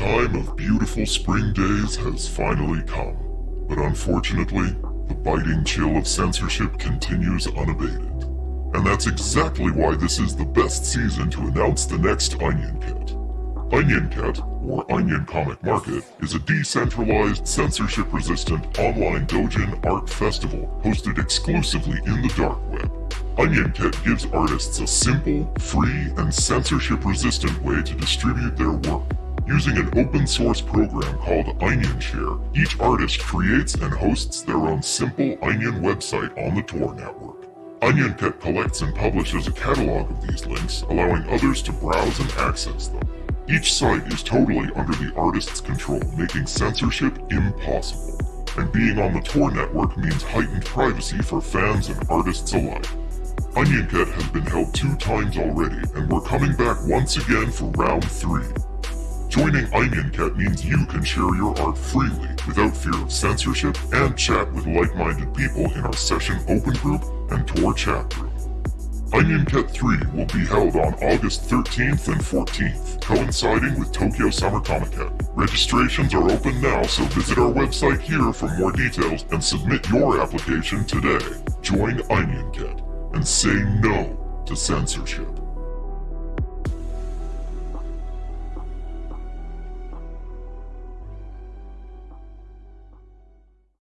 time of beautiful spring days has finally come. But unfortunately, the biting chill of censorship continues unabated. And that's exactly why this is the best season to announce the next Onion Kit. Onion Cat, or Onion Comic Market, is a decentralized, censorship-resistant online doujin art festival hosted exclusively in the dark web. Onion Kit gives artists a simple, free, and censorship-resistant way to distribute their work. Using an open source program called OnionShare, each artist creates and hosts their own simple Onion website on the Tor network. OnionKit collects and publishes a catalog of these links, allowing others to browse and access them. Each site is totally under the artist's control, making censorship impossible. And being on the Tor network means heightened privacy for fans and artists alike. Onion Cat has been held two times already, and we're coming back once again for round three. Joining Onion Cat means you can share your art freely, without fear of censorship, and chat with like-minded people in our session open group and Tor chat room. Onion Cat 3 will be held on August 13th and 14th, coinciding with Tokyo Summer Comic Con. Registrations are open now, so visit our website here for more details and submit your application today. Join Onion Cat and say no to censorship.